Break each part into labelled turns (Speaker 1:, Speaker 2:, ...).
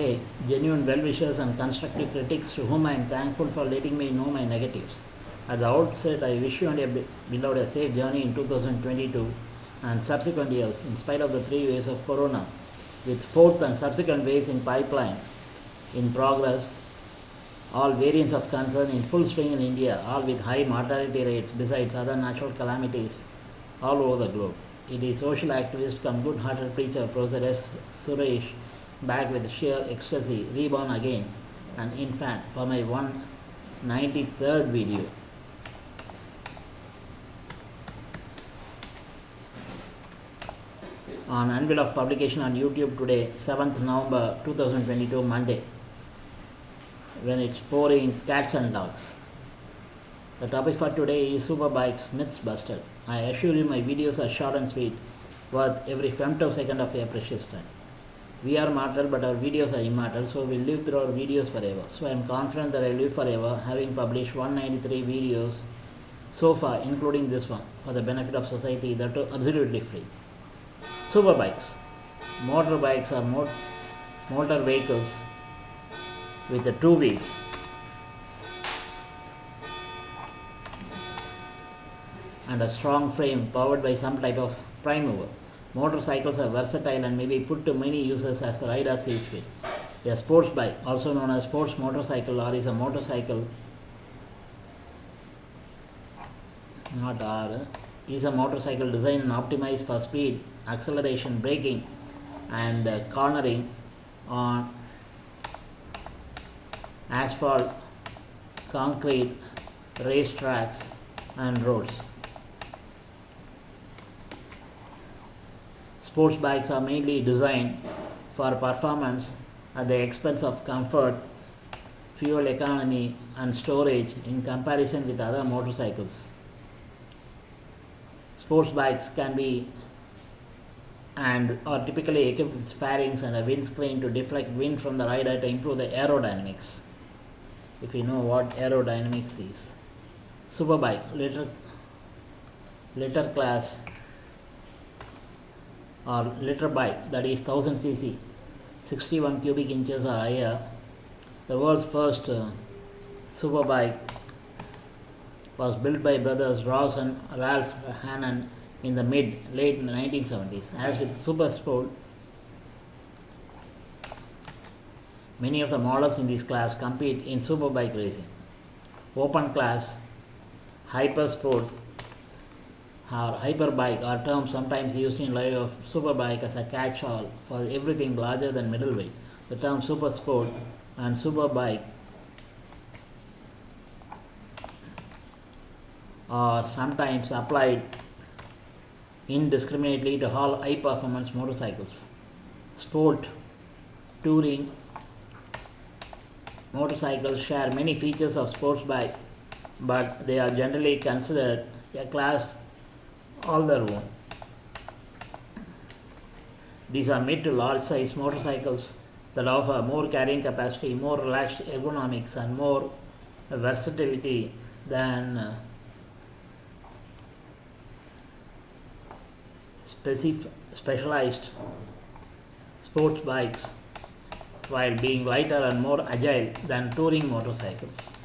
Speaker 1: Hey, genuine well wishers and constructive critics to whom I am thankful for letting me know my negatives. At the outset, I wish you and your be- beloved a safe journey in 2022 and subsequent years, in spite of the three waves of corona, with fourth and subsequent waves in pipeline, in progress, all variants of concern in full swing in India, all with high mortality rates besides other natural calamities all over the globe. It is social activist come good-hearted preacher Professor S. Suresh back with sheer ecstasy, reborn again, an infant for my 193rd video. On unveil of publication on YouTube today, 7th November 2022, Monday, when it's pouring cats and dogs. The topic for today is superbikes myths busted. I assure you my videos are short and sweet, worth every femtosecond of your precious time. We are mortal, but our videos are immortal, so we'll live through our videos forever. So I am confident that I live forever, having published 193 videos so far, including this one, for the benefit of society that are absolutely free. Superbikes. Motorbikes are mot- motor vehicles with the two wheels. and a strong frame powered by some type of prime mover. Motorcycles are versatile and may be put to many uses as the rider sees fit. A sports bike, also known as sports motorcycle or is a motorcycle, not R, is a motorcycle designed and optimized for speed, acceleration, braking, and uh, cornering on asphalt, concrete, race tracks, and roads. Sports bikes are mainly designed for performance at the expense of comfort, fuel economy, and storage in comparison with other motorcycles. Sports bikes can be and are typically equipped with fairings and a windscreen to deflect wind from the rider to improve the aerodynamics. If you know what aerodynamics is. Superbike, litter, later class or litter bike that is 1000 cc 61 cubic inches or higher the world's first uh, superbike was built by brothers Ross and Ralph Hannon in the mid late 1970s as with super sport many of the models in this class compete in superbike racing. Open class hyper sport or hyperbike are terms sometimes used in lieu of superbike as a catch-all for everything larger than middleweight. The term super sport and superbike are sometimes applied indiscriminately to all high-performance motorcycles. Sport, touring, motorcycles share many features of sports bike, but they are generally considered a class all their own. These are mid to large size motorcycles that offer more carrying capacity, more relaxed ergonomics, and more versatility than uh, specif- specialized sports bikes while being lighter and more agile than touring motorcycles.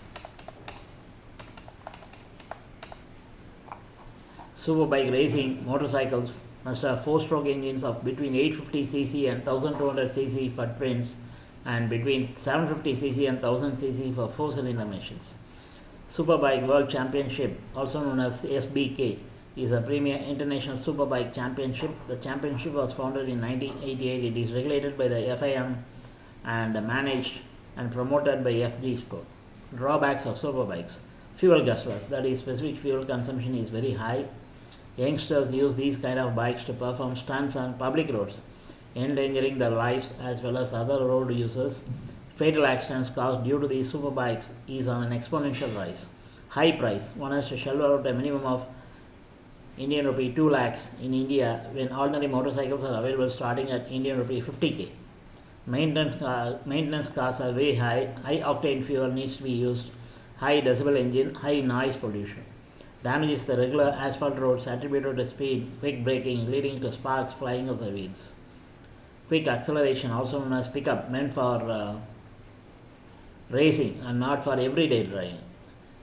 Speaker 1: Superbike racing motorcycles must have four-stroke engines of between 850cc and 1200cc for twins and between 750cc and 1000cc for four-cylinder machines. Superbike World Championship, also known as SBK, is a premier international superbike championship. The championship was founded in 1988. It is regulated by the FIM and managed and promoted by FG Sport. Drawbacks of superbikes. Fuel guzzlers, that is, specific fuel consumption is very high. Youngsters use these kind of bikes to perform stunts on public roads, endangering their lives as well as other road users. Fatal accidents caused due to these superbikes is on an exponential rise. High price. One has to shell out a minimum of Indian rupee 2 lakhs in India when ordinary motorcycles are available starting at Indian rupee 50k. Maintenance, uh, maintenance costs are very high. High octane fuel needs to be used. High decibel engine, high noise pollution. Damages the regular asphalt roads attributed to speed, quick braking, leading to sparks flying off the wheels. quick acceleration, also known as pickup, meant for uh, racing and not for everyday driving.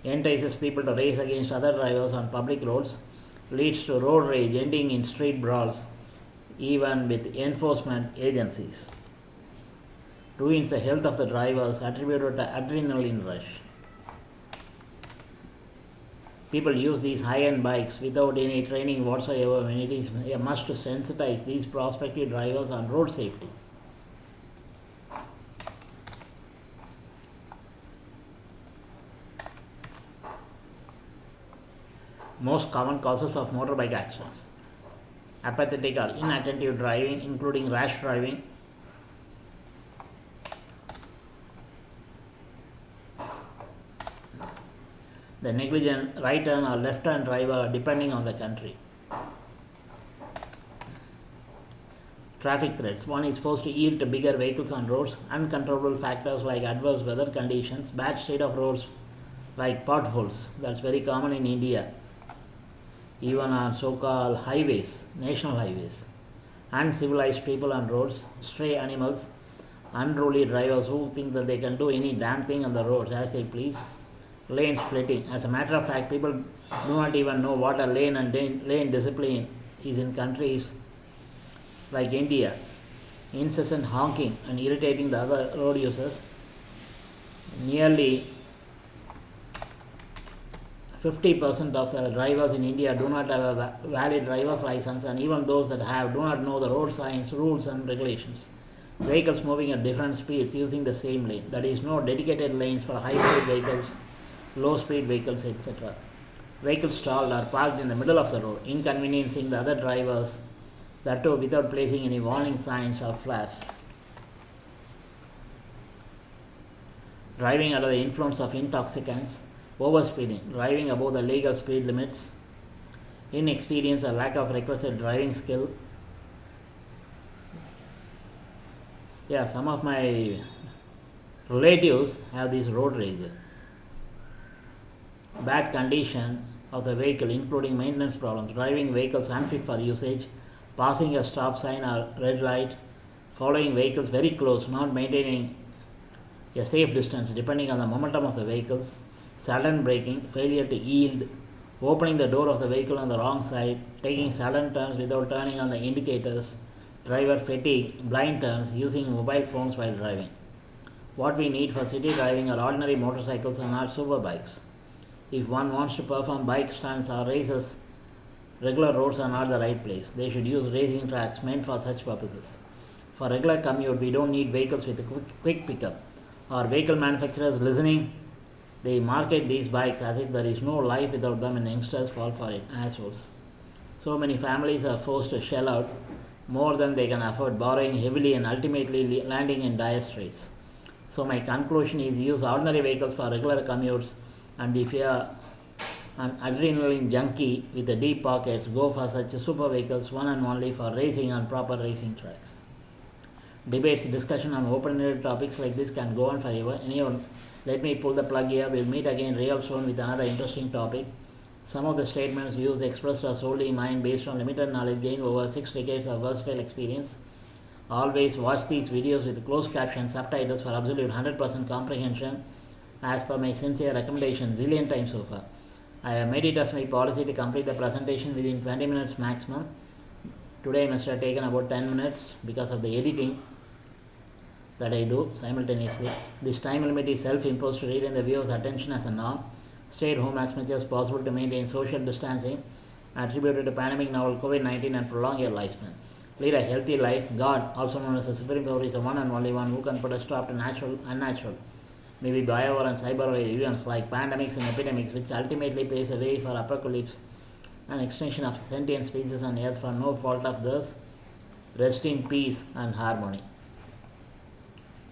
Speaker 1: Entices people to race against other drivers on public roads, leads to road rage ending in street brawls, even with enforcement agencies. Ruins the health of the drivers attributed to adrenaline rush. People use these high-end bikes without any training whatsoever when it is a must to sensitize these prospective drivers on road safety. Most common causes of motorbike accidents apathetic or inattentive driving, including rash driving, the negligent right turn or left turn driver depending on the country. Traffic threats. One is forced to yield to bigger vehicles on roads. Uncontrollable factors like adverse weather conditions, bad state of roads like potholes. That's very common in India. Even on so-called highways, national highways. Uncivilized people on roads, stray animals, unruly drivers who think that they can do any damn thing on the roads as they please lane splitting. As a matter of fact, people do not even know what a lane and lane discipline is in countries like India. Incessant honking and irritating the other road users. Nearly 50% of the drivers in India do not have a valid driver's license, and even those that have do not know the road signs, rules, and regulations. Vehicles moving at different speeds using the same lane. That is, no dedicated lanes for high speed vehicles low speed vehicles, etc. Vehicles stalled or parked in the middle of the road, inconveniencing the other drivers, that too without placing any warning signs or flags. Driving under the influence of intoxicants, overspeeding, driving above the legal speed limits, inexperience or lack of requisite driving skill. Yeah, some of my relatives have this road rage bad condition of the vehicle, including maintenance problems, driving vehicles unfit for usage, passing a stop sign or red light, following vehicles very close, not maintaining a safe distance depending on the momentum of the vehicles, sudden braking, failure to yield, opening the door of the vehicle on the wrong side, taking sudden turns without turning on the indicators, driver fatigue, blind turns, using mobile phones while driving. What we need for city driving are ordinary motorcycles and not super bikes. If one wants to perform bike stunts or races, regular roads are not the right place. They should use racing tracks meant for such purposes. For regular commute, we don't need vehicles with a quick, quick pickup. Our vehicle manufacturers listening, they market these bikes as if there is no life without them and youngsters fall for it, assholes. So many families are forced to shell out more than they can afford, borrowing heavily and ultimately landing in dire straits. So my conclusion is use ordinary vehicles for regular commutes and if you are an adrenaline junkie with the deep pockets, go for such super vehicles one and only for racing on proper racing tracks. Debates, discussion on open-ended topics like this can go on forever. Anyone, let me pull the plug here. We'll meet again real soon with another interesting topic. Some of the statements, views expressed are solely mine based on limited knowledge gained over six decades of versatile experience. Always watch these videos with closed caption subtitles for absolute 100% comprehension as per my sincere recommendation zillion times so far. I have made it as my policy to complete the presentation within 20 minutes maximum. Today I must have taken about 10 minutes because of the editing that I do simultaneously. This time limit is self-imposed to retain the viewer's attention as a norm. Stay at home as much as possible to maintain social distancing attributed to pandemic novel COVID-19 and prolong your lifespan. Lead a healthy life. God, also known as the Supreme Power, is the one and only one who can put a stop to natural and unnatural maybe bio and cyber events like pandemics and epidemics, which ultimately paves the way for apocalypse and extinction of sentient species on earth for no fault of theirs. Rest in peace and harmony.